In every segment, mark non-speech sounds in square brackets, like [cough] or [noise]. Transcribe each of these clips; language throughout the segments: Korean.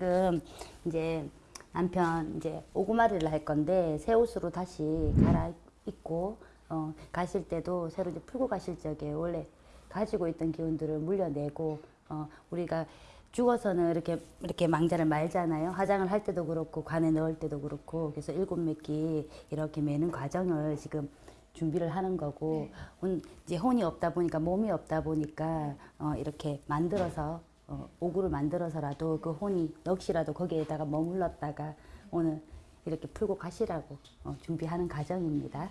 지금 이제 남편 이제 오구마리를 할 건데 새 옷으로 다시 갈아입고 어, 가실 때도 새로 이제 풀고 가실 적에 원래 가지고 있던 기운들을 물려내고 어, 우리가 죽어서는 이렇게 이렇게 망자를 말잖아요. 화장을 할 때도 그렇고 관에 넣을 때도 그렇고. 그래서 일곱 매끼 이렇게 매는 과정을 지금 준비를 하는 거고. 온- 이제 혼이 없다 보니까 몸이 없다 보니까 어, 이렇게 만들어서 어, 오구를 만들어서라도 그 혼이 넋이라도 거기에다가 머물렀다가 오늘 이렇게 풀고 가시라고 어, 준비하는 과정입니다.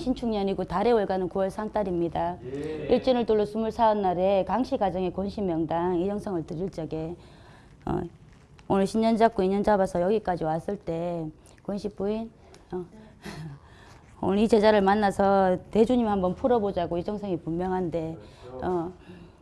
신축년이고 달의 월가는 9월 상달입니다. 일진을 둘러 24날에 강씨 가정의 권신명당 이정성을 드릴 적에 어, 오늘 신년 잡고 인년 잡아서 여기까지 왔을 때 권씨 부인 어, [laughs] 오늘 이 제자를 만나서 대주님 한번 풀어보자고 이정성이 분명한데 어,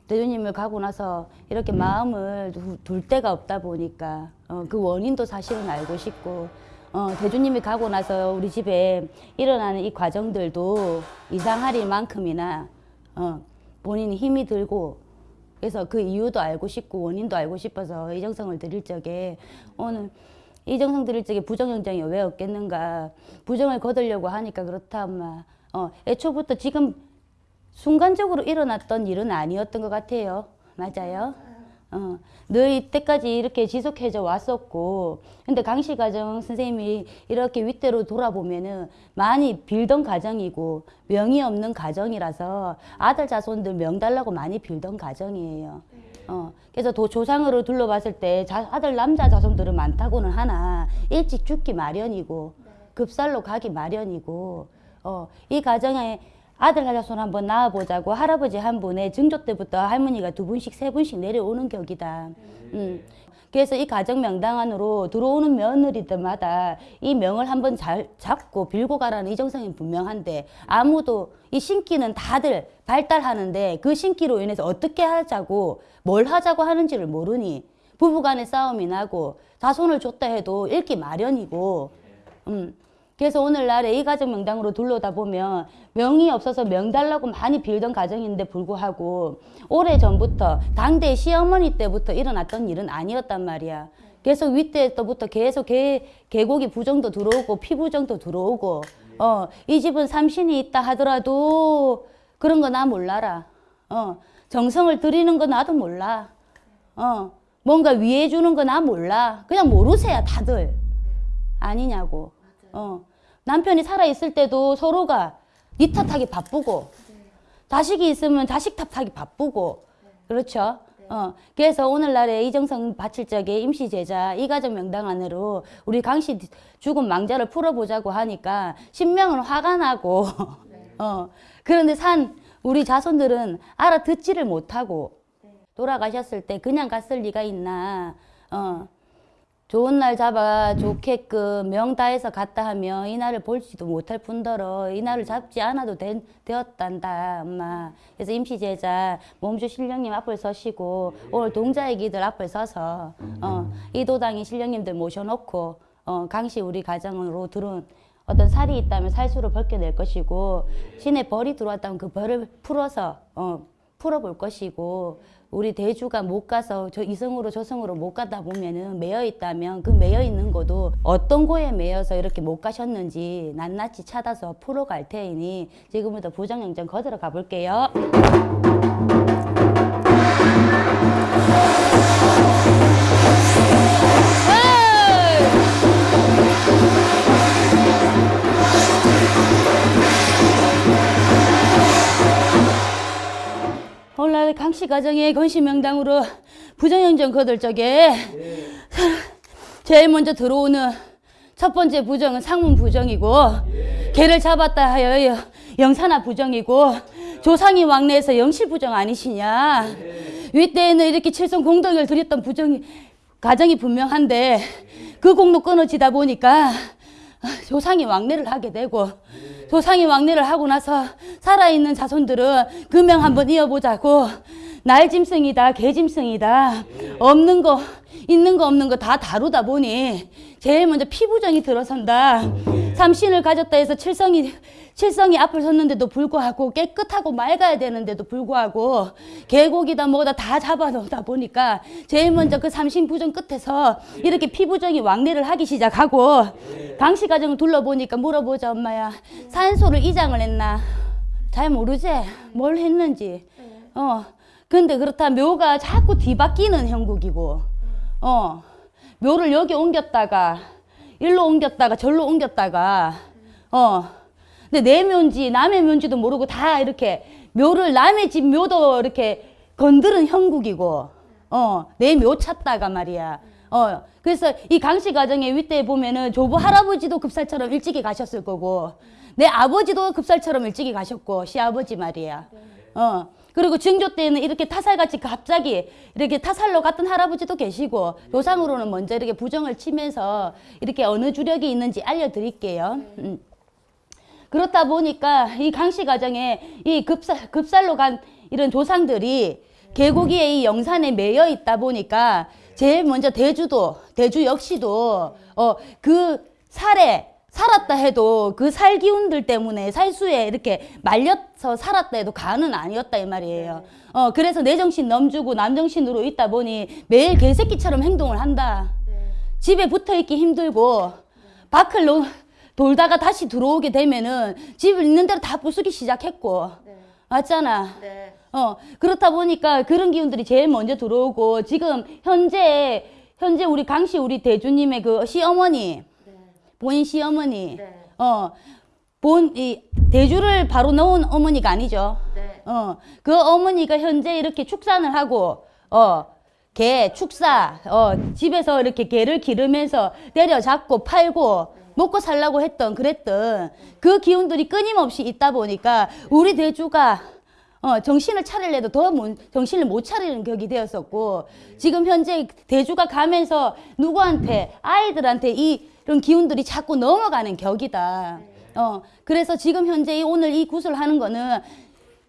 대주님을 가고 나서 이렇게 마음을 두- 둘 데가 없다 보니까 어, 그 원인도 사실은 알고 싶고 어, 대주님이 가고 나서 우리 집에 일어나는 이 과정들도 이상할 만큼이나 어, 본인이 힘이 들고 그래서 그 이유도 알고 싶고 원인도 알고 싶어서 이정성을 드릴 적에 오늘 이정성 드릴 적에 부정영장이 왜 없겠는가. 부정을 거두려고 하니까 그렇다 엄마. 어, 애초부터 지금 순간적으로 일어났던 일은 아니었던 것 같아요. 맞아요 어, 늘 이때까지 이렇게 지속해져 왔었고 근데 강씨 가정 선생님이 이렇게 윗대로 돌아보면은 많이 빌던 가정이고 명이 없는 가정이라서 아들 자손들 명 달라고 많이 빌던 가정이에요. 어, 그래서 도 조상으로 둘러봤을 때 자, 아들 남자 자손들은 많다고는 하나 일찍 죽기 마련이고 급살로 가기 마련이고 어, 이 가정에 아들 자손 한번 낳아보자고 할아버지 한 분의 증조 때부터 할머니가 두 분씩 세 분씩 내려오는 격이다. 음. 그래서 이 가정 명당 안으로 들어오는 며느리들마다 이 명을 한번 잘 잡고 빌고 가라는 이정성이 분명한데 아무도 이 신기는 다들 발달하는데 그 신기로 인해서 어떻게 하자고 뭘 하자고 하는지를 모르니 부부간의 싸움이 나고 자손을 줬다 해도 잃기 마련이고 음. 그래서 오늘날에 이 가정 명당으로 둘러다 보면 명이 없어서 명 달라고 많이 빌던 가정인데 불구하고 오래 전부터 당대 시어머니 때부터 일어났던 일은 아니었단 말이야. 계속 윗대 때부터 계속 개, 계곡이 부정도 들어오고 피부정도 들어오고 어, 이 집은 삼신이 있다 하더라도 그런 거 나 몰라라. 어, 정성을 들이는 거 나도 몰라. 어, 뭔가 위해 주는 거 나 몰라. 그냥 모르세요 다들. 아니냐고. 어. 남편이 살아있을 때도 서로가 니 탓하기 바쁘고, 자식이 있으면 자식 탓하기 바쁘고, 그렇죠? 어. 그래서 오늘날에 이정성 바칠 적에 임시제자 이가정 명당 안으로 우리 강씨 죽은 망자를 풀어보자고 하니까 신명은 화가 나고, [laughs] 어. 그런데 산 우리 자손들은 알아듣지를 못하고, 돌아가셨을 때 그냥 갔을 리가 있나, 어. 좋은 날 잡아 좋게끔 명 다해서 갔다 하면 이날을 볼지도 못할 뿐더러 이날을 잡지 않아도 된, 되었단다 엄마. 그래서 임시제자 몸주 신령님 앞을 서시고 오늘 동자애기들 앞을 서서 어, 이도당이 신령님들 모셔놓고 어, 강시 우리 가정으로 들어온 어떤 살이 있다면 살수를 벗겨낼 것이고 신의 벌이 들어왔다면 그 벌을 풀어서 어, 풀어볼 것이고 우리 대주가 못 가서 저 이성으로 저성으로 못 가다 보면은 매여 있다면 그 매여 있는 것도 어떤 고에 매여서 이렇게 못 가셨는지 낱낱이 찾아서 풀어갈 테이니 지금부터 부정영장 거들어 가볼게요. 강씨 가정의 건시명당으로 부정영정 거들 적에 제일 먼저 들어오는 첫 번째 부정은 상문 부정이고 개를 잡았다 하여 영산화 부정이고 조상이 왕래에서 영실 부정 아니시냐? 윗대에는 이렇게 칠성 공덕을 드렸던 부정이 가정이 분명한데 그 공로 끊어지다 보니까 조상이 왕래를 하게 되고 조상이 왕래를 하고 나서 살아있는 자손들은 금명 한번 이어보자고 날 짐승이다 개 짐승이다 없는 거 있는 거 없는 거 다 다루다 보니 제일 먼저 피부정이 들어선다 삼신을 가졌다 해서 칠성이 칠성이 앞을 섰는데도 불구하고 깨끗하고 맑아야 되는데도 불구하고 개고기다 뭐다 다 잡아놓다 보니까 제일 먼저 그 삼신 부정 끝에서 이렇게 피부정이 왕래를 하기 시작하고 강씨 가정을 둘러보니까 물어보자 엄마야. 산소를 이장을 했나? 잘 모르지? 뭘 했는지. 어. 근데 그렇다 묘가 자꾸 뒤바뀌는 형국이고. 어. 묘를 여기 옮겼다가 일로 옮겼다가 절로 옮겼다가 어. 근데 내 묘인지 남의 묘인지도 모르고 다 이렇게 묘를 남의 집 묘도 이렇게 건드는 형국이고 어내 묘 찾다가 말이야. 어. 그래서 이 강씨 가정의 윗대에 보면은 조부 할아버지도 급살처럼 일찍이 가셨을 거고 내 아버지도 급살처럼 일찍이 가셨고 시아버지 말이야. 어 그리고 증조 때는 이렇게 타살같이 갑자기 이렇게 타살로 갔던 할아버지도 계시고 조상으로는 먼저 이렇게 부정을 치면서 이렇게 어느 주력이 있는지 알려드릴게요. 음. 그렇다 보니까 이 강씨 가정에 이 급살, 급살로 간 이런 조상들이 계곡이의 이 영산에 매여 있다 보니까 제일 먼저 대주도 대주 역시도 어 그 살에 살았다 해도 그 살 기운들 때문에 살수에 이렇게 말려서 살았다 해도 간은 아니었다 이 말이에요. 어 그래서 내 정신 넘주고 남 정신으로 있다 보니 매일 개새끼처럼 행동을 한다. 집에 붙어 있기 힘들고 밖을 놓, 돌다가 다시 들어오게 되면은 집을 있는 대로 다 부수기 시작했고 맞잖아. 네. 어 그렇다 보니까 그런 기운들이 제일 먼저 들어오고 지금 현재 현재 우리 강씨 우리 대주님의 그 시어머니 네. 본인 시어머니 네. 어 본 이 대주를 바로 넣은 어머니가 아니죠. 네. 어 그 어머니가 현재 이렇게 축산을 하고 어 개 축사 어 집에서 이렇게 개를 기르면서 때려잡고 팔고 먹고 살라고 했던 그랬던 그 기운들이 끊임없이 있다 보니까 우리 대주가 어, 정신을 차릴래도 더 못- 정신을 못 차리는 격이 되었었고 지금 현재 대주가 가면서 누구한테 아이들한테 이- 이런 기운들이 자꾸 넘어가는 격이다. 어, 그래서 지금 현재 이 오늘 이 구슬 하는 거는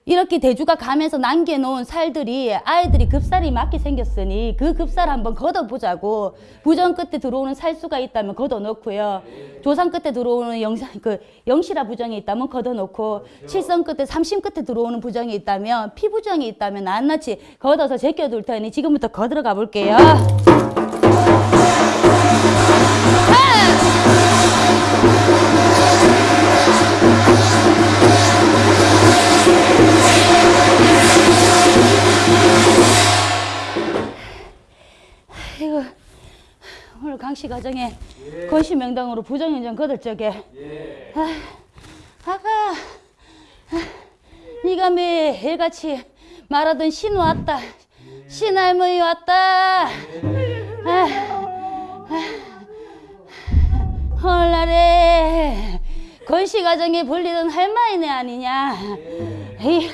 이렇게 대주가 가면서 남겨놓은 살들이 아이들이 급살이 맞게 생겼으니 그 급살 한번 걷어보자고 부정 끝에 들어오는 살수가 있다면 걷어놓고요 조상 끝에 들어오는 영상 그 영실화 부정이 있다면 걷어놓고 칠성 끝에 삼심 끝에 들어오는 부정이 있다면 피부정이 있다면 낱낱이 걷어서 제껴둘 테니 지금부터 걷으러 가볼게요. 씨 가정에 건시 명당으로 부정인정 거들 적에. 아, 아가 아, 네가 매일같이 말하던 신 왔다. 신할머니 왔다. 아, 헐날에 건시 가정에 불리던 할머니네 아니냐. 이,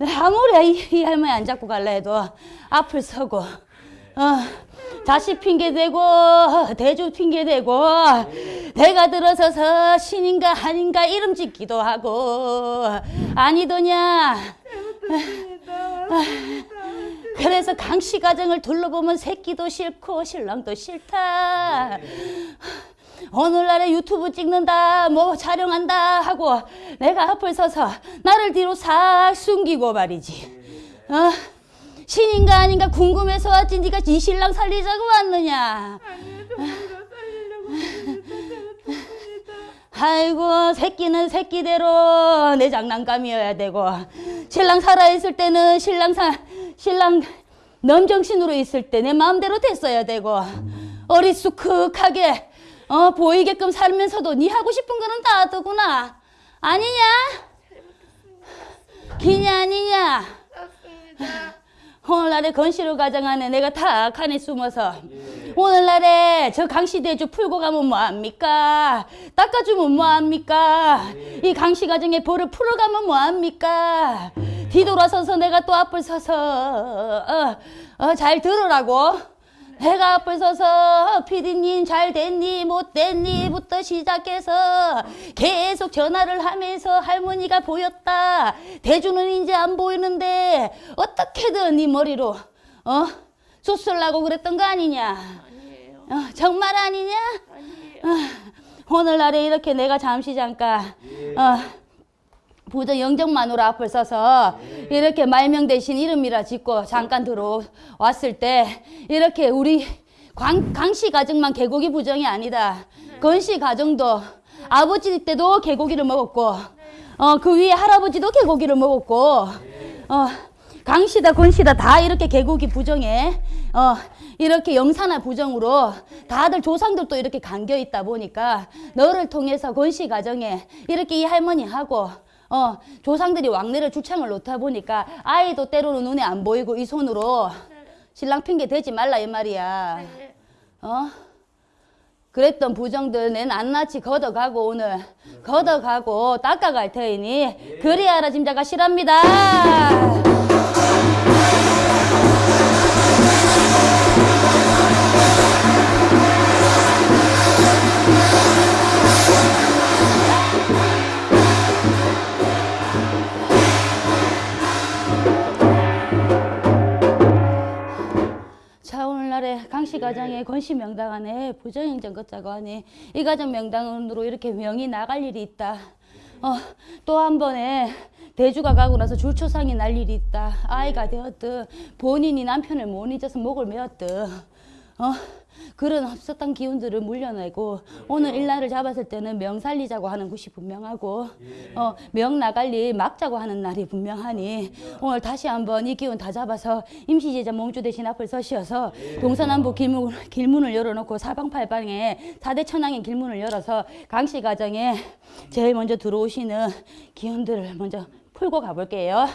아무리 이, 이 할머니 안 잡고 갈라 해도 앞을 서고 어, 자식 핑계대고 대주 핑계대고 내가 들어서서 신인가 아닌가 이름 짓기도 하고. 아니더냐? 그래서 강씨 가정을 둘러보면 새끼도 싫고 신랑도 싫다. 오늘날에 유튜브 찍는다 뭐 촬영한다 하고 내가 앞을 서서 나를 뒤로 싹 숨기고 말이지. 어? 신인가 아닌가 궁금해서 왔지 네가 이 신랑 살리자고 왔느냐? 아니 살리려고 아이고 새끼는 새끼대로 내 장난감이어야 되고. 신랑 살아있을 때는 신랑 사, 신랑 넘정신으로 있을 때 내 마음대로 됐어야 되고. 어리숙하게 어, 보이게끔 살면서도 네 하고 싶은 거는 다 하더구나. 아니냐? 기냐 아니냐? 오늘날에 가정 안에 내가 다 칸에 숨어서 오늘날에 저 강시대주 풀고 가면 뭐합니까? 닦아주면 뭐합니까? 이 강시 가정의 벌을 풀어가면 뭐합니까? 뒤돌아서서 내가 또 앞을 서서 어, 어, 잘 들으라고 내가 앞을 서서 피디님 잘 됐니 못 됐니부터 시작해서 계속 전화를 하면서 할머니가 보였다 대주는 이제 안 보이는데 어떻게 든 네 머리로 어? 수술하고 그랬던 거 아니냐? 아니에요. 어, 정말 아니냐? 아니에요. 오늘날에 이렇게 내가 잠시 잠깐 어, 부정 영정마누라 앞을 서서 이렇게 말명 대신 이름이라 짓고 잠깐 들어왔을 때 이렇게 우리 광, 강씨 가정만 개고기 부정이 아니다. 건씨 가정도 아버지 때도 개고기를 먹었고 어, 그 위에 할아버지도 개고기를 먹었고 어, 강씨다 건씨다 다 이렇게 개고기 부정에 어, 이렇게 영산화 부정으로 다들 조상들도 이렇게 감겨 있다 보니까 너를 통해서 건씨 가정에 이렇게 이 할머니하고 어, 조상들이 왕래를 주창을 놓다 보니까 아이도 때로는 눈에 안 보이고 이 손으로 신랑 핑계 대지 말라 이 말이야. 네. 어? 그랬던 부정들 내 낱낱이 걷어가고 오늘 걷어가고 닦아갈 테이니 그리하라 짐자가 실합니다. 강씨 가정에 건씨 명당 안에 부정행정 걷자고 하니 이 가정 명당으로 이렇게 명이 나갈 일이 있다. 어, 또 한 번에 대주가 가고 나서 줄초상이 날 일이 있다. 아이가 되었듯 본인이 남편을 못 잊어서 목을 메었듯. 어, 그런 없었던 기운들을 물려내고 오늘 일날을 잡았을 때는 명 살리자고 하는 곳이 분명하고 어, 명 나갈 일 막자고 하는 날이 분명하니 오늘 다시 한번 이 기운 다 잡아서 임시제자 몸주 대신 앞을 서시어서 동서남북 길문, 길문을 열어놓고 사방팔방에 사대천왕의 길문을 열어서 강씨 가정에 제일 먼저 들어오시는 기운들을 먼저 풀고 가볼게요.